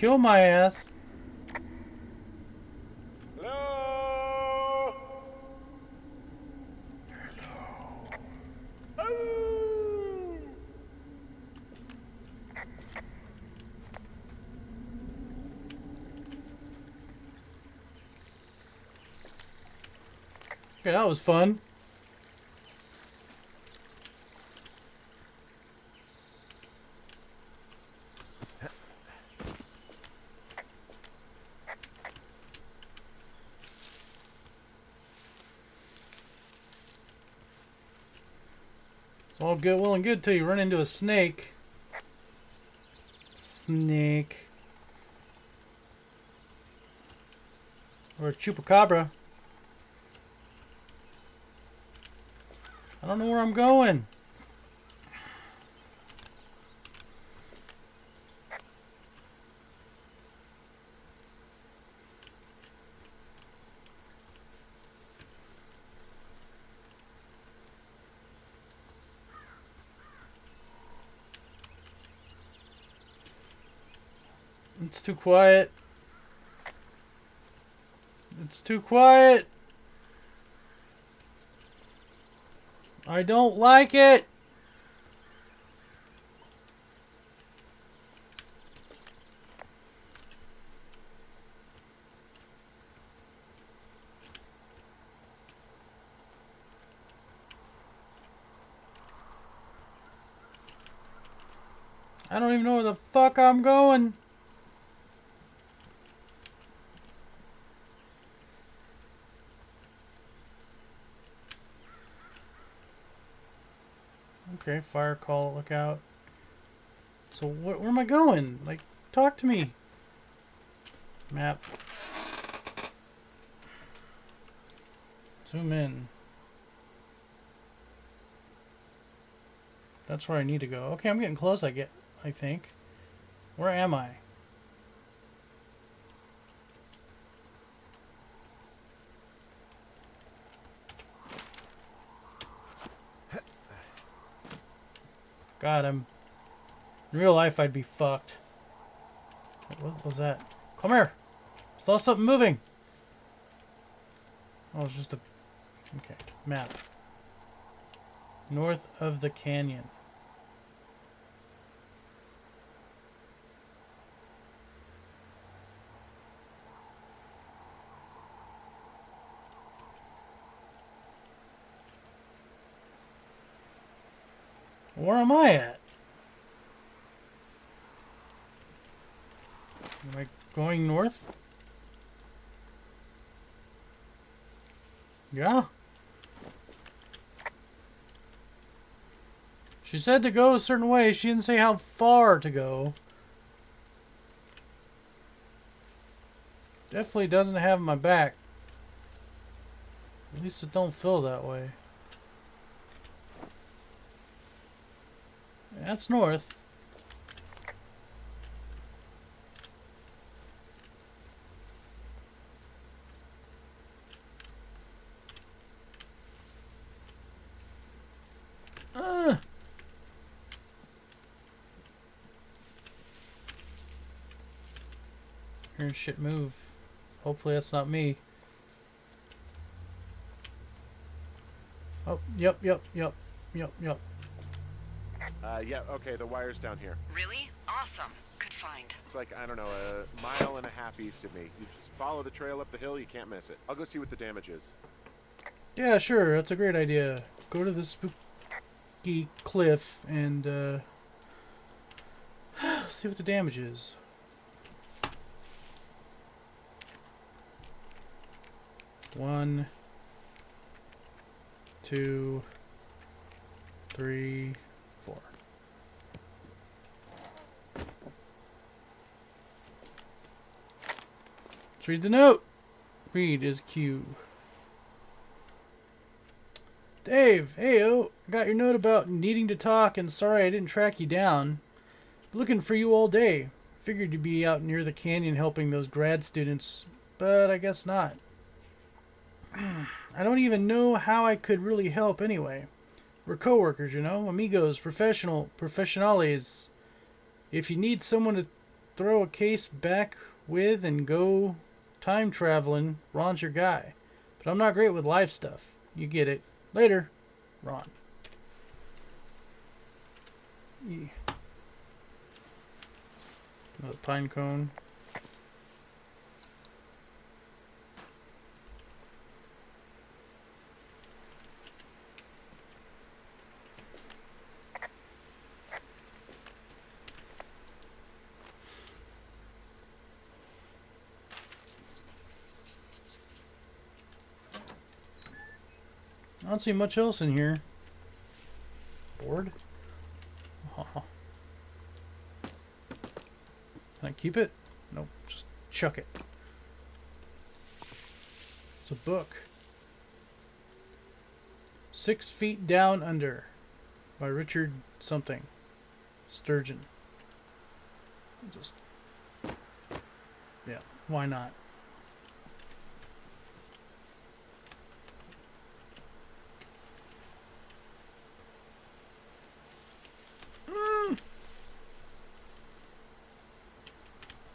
doesn't know. Gonna kill my ass. Hello? Hello? Okay, that was fun. All good, well and good till you run into a snake. Snake. Or a chupacabra. I don't know where I'm going. It's too quiet. It's too quiet. I don't like it. I don't even know where the fuck I'm going. Okay, fire call, look out. So wh where am I going? Like, talk to me. Map. Zoom in. That's where I need to go. Okay, I'm getting close, I get I think. Where am I? God, I'm... In real life, I'd be fucked. What was that? Come here! I saw something moving! Oh, it's just a... Okay, map. North of the canyon. Where am I at? Am I going north? Yeah. She said to go a certain way. She didn't say how far to go. Definitely doesn't have my back. At least it don't feel that way. That's north. Uh. Hearing shit move. Hopefully that's not me. Oh, yep, yep, yep, yep, yep. Uh, yeah, okay, the wire's down here. Really? Awesome. Good find. It's like, I don't know, a mile and a half east of me. You just follow the trail up the hill, you can't miss it. I'll go see what the damage is. Yeah, sure. That's a great idea. Go to the spooky cliff and uh, see what the damage is. One, two, three, four. Let's read the note. Read is Q. Dave, heyo, oh, I got your note about needing to talk and sorry I didn't track you down. Looking for you all day. Figured you'd be out near the canyon helping those grad students, but I guess not. I don't even know how I could really help anyway. We're coworkers, you know, amigos, professional, professionales. If you need someone to throw a case back with and go time traveling, Ron's your guy. But I'm not great with life stuff. You get it. Later, Ron. Yeah. Another pine cone. I don't see much else in here. Board? Aw. Can I keep it? Nope, just chuck it. It's a book. Six Feet Down Under by Richard something. Sturgeon. Just. Yeah, why not?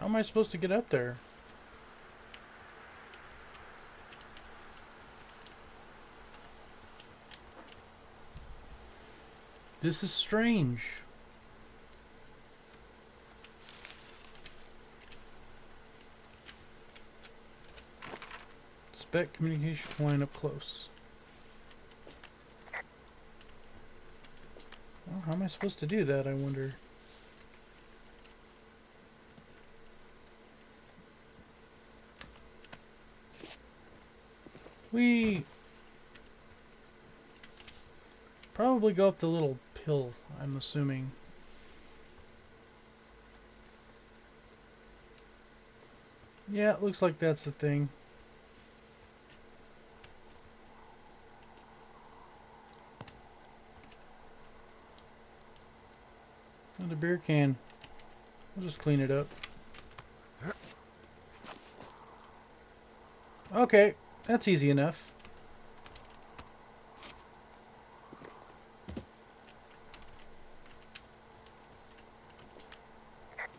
How am I supposed to get up there? This is strange. Spec communication line up close. Well, how am I supposed to do that, I wonder? We probably go up the little pill, I'm assuming. Yeah, it looks like that's the thing. Another beer can. We'll just clean it up. Okay, that's easy enough.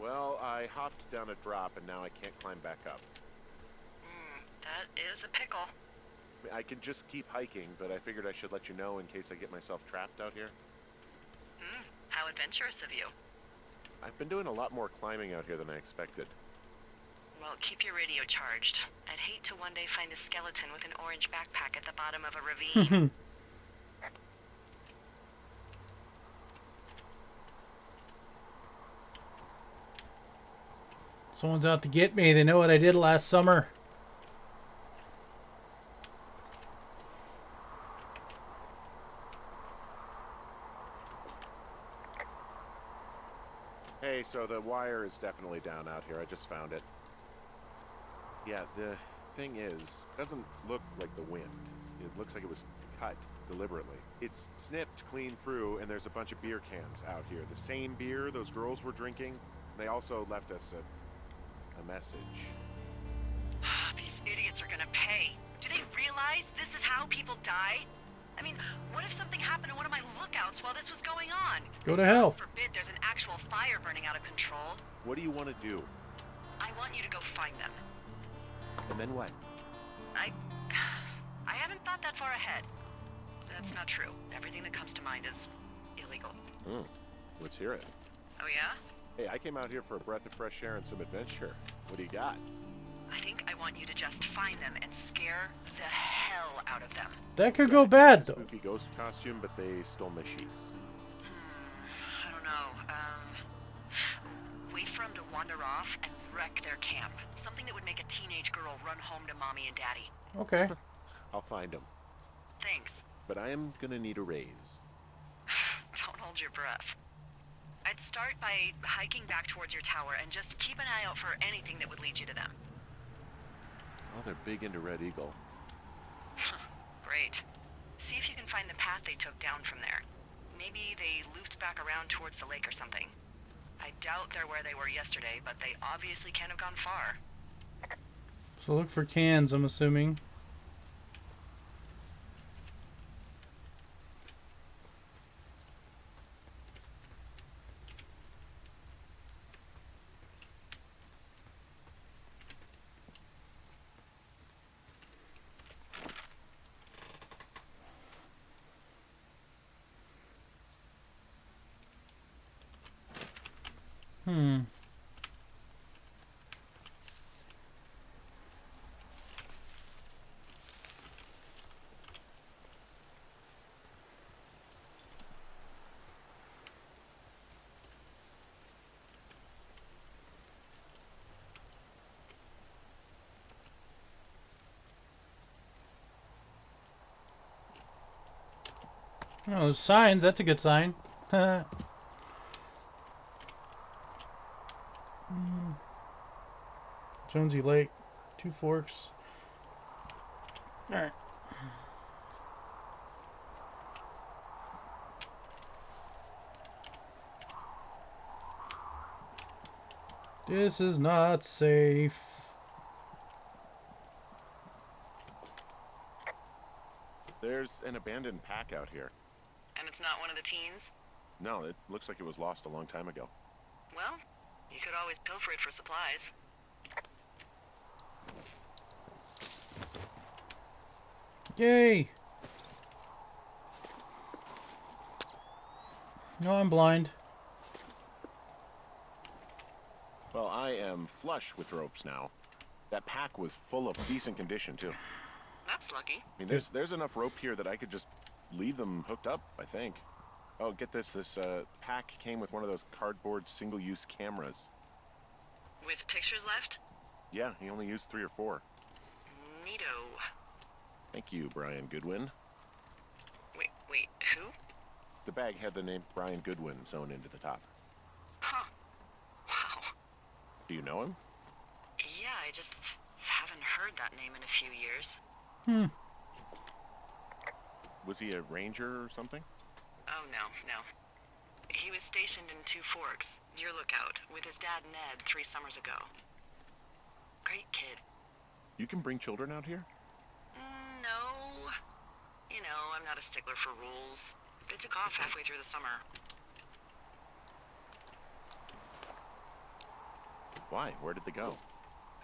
Well, I hopped down a drop and now I can't climb back up. Hmm, that is a pickle. I, mean, I can just keep hiking, but I figured I should let you know in case I get myself trapped out here. Hmm, how adventurous of you. I've been doing a lot more climbing out here than I expected. Well, keep your radio charged. I'd hate to one day find a skeleton with an orange backpack at the bottom of a ravine. Someone's out to get me. They know what I did last summer. Hey, so the wire is definitely down out here. I just found it. Yeah, the thing is, it doesn't look like the wind. It looks like it was cut deliberately. It's snipped clean through, and there's a bunch of beer cans out here. The same beer those girls were drinking. They also left us a, a message. These idiots are gonna pay. Do they realize this is how people die? I mean, what if something happened to one of my lookouts while this was going on? Go to hell. Forbid there's an actual fire burning out of control. What do you want to do? I want you to go find them. And then what? I... I haven't thought that far ahead. That's not true. Everything that comes to mind is illegal. Hmm. Let's hear it. Oh yeah? Hey, I came out here for a breath of fresh air and some adventure. What do you got? I think I want you to just find them and scare the hell out of them. That could go bad, though. Spooky ghost costume, but they stole my sheets. Hmm, I don't know. Um, wait for them to wander off and wreck their camp. Something that would make a teenage girl run home to mommy and daddy. Okay. I'll find them. Thanks. But I am gonna need a raise. Don't hold your breath. I'd start by hiking back towards your tower and just keep an eye out for anything that would lead you to them. Oh, they're big into Red Eagle. Great. See if you can find the path they took down from there. Maybe they looped back around towards the lake or something. I doubt they're where they were yesterday, but they obviously can't have gone far. So look for cans, I'm assuming. Hmm. Oh, signs. That's a good sign. Hmm. Jonesy Lake, Two Forks. Alright. This is not safe. There's an abandoned pack out here. And it's not one of the teens? No, it looks like it was lost a long time ago. Well, you could always pilfer it for supplies. Yay! No, I'm blind. Well, I am flush with ropes now. That pack was full of decent condition, too. That's lucky. I mean, there's there's enough rope here that I could just leave them hooked up, I think. Oh, get this. This uh, pack came with one of those cardboard single-use cameras. With pictures left? Yeah, he only used three or four. Neato. Thank you, Brian Goodwin. Wait, wait, who? The bag had the name Brian Goodwin sewn into the top. Huh. Wow. Do you know him? Yeah, I just haven't heard that name in a few years. Hmm. Was he a ranger or something? Oh, no, no. He was stationed in Two Forks, your lookout, with his dad Ned three summers ago. Great kid. You can bring children out here? Mm, No. You know, I'm not a stickler for rules. They took off halfway through the summer. Why? Where did they go?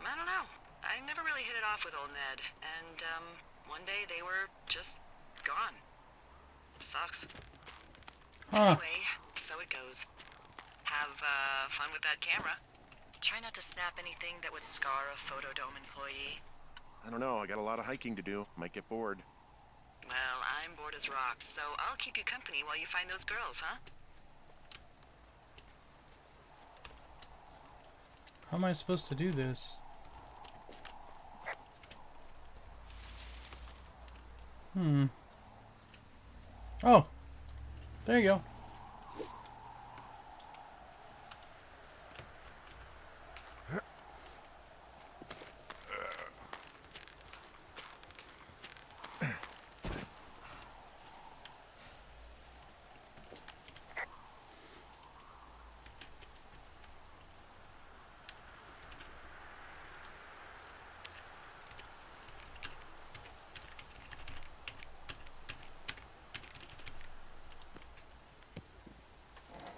I don't know. I never really hit it off with old Ned, and, um, one day they were just gone. Sucks. Huh. Anyway, so it goes. Have, uh, fun with that camera. Try not to snap anything that would scar a Fotodome employee. I don't know. I got a lot of hiking to do. Might get bored. Well, I'm bored as rocks, so I'll keep you company while you find those girls, huh? How am I supposed to do this? Hmm. Oh. There you go.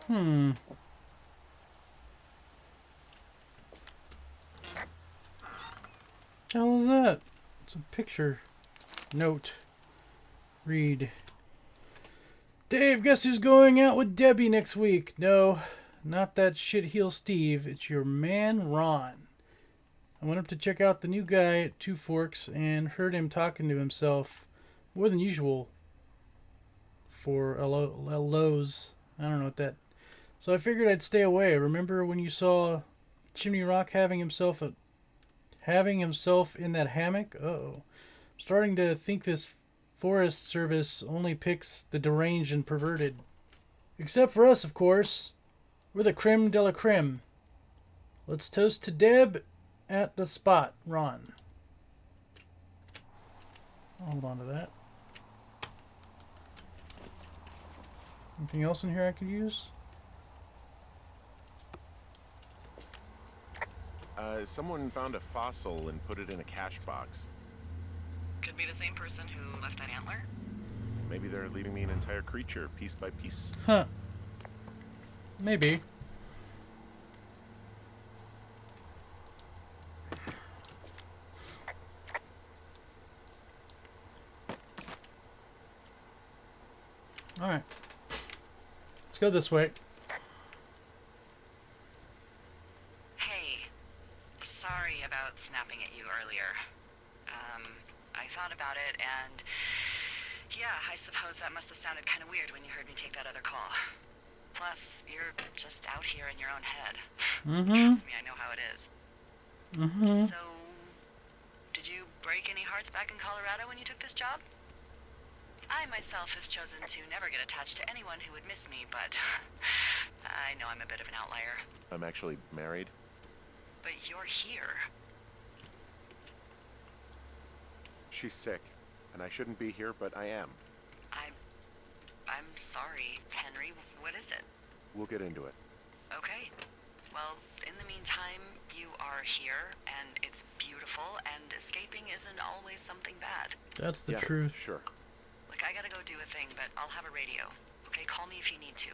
Hmm. hell is that? It's a picture. Note. Read. Dave, guess who's going out with Debbie next week? No, not that shitheel Steve. It's your man Ron. I went up to check out the new guy at Two Forks and heard him talking to himself more than usual for a, lo- a Lowe's. I don't know what that so I figured I'd stay away. Remember when you saw Chimney Rock having himself a having himself in that hammock? Uh oh. Starting to think this Forest Service only picks the deranged and perverted. Except for us, of course. We're the creme de la creme. Let's toast to Deb at the spot, Ron. Hold on to that. Anything else in here I could use? Uh, someone found a fossil and put it in a cash box. Could be the same person who left that antler. Maybe they're leaving me an entire creature, piece by piece. Huh. Maybe. Alright. Let's go this way. about it, and yeah, I suppose that must have sounded kind of weird when you heard me take that other call. Plus, you're just out here in your own head. Mm-hmm. Trust me, I know how it is. Mm-hmm. So, did you break any hearts back in Colorado when you took this job? I myself have chosen to never get attached to anyone who would miss me, but I know I'm a bit of an outlier. I'm actually married. But you're here. She's sick, and I shouldn't be here, but I am. I'm. I'm sorry, Henry. What is it? We'll get into it. Okay. Well, in the meantime, you are here, and it's beautiful, and escaping isn't always something bad. That's the yeah, truth. Sure. Look, I gotta go do a thing, but I'll have a radio. Okay, call me if you need to.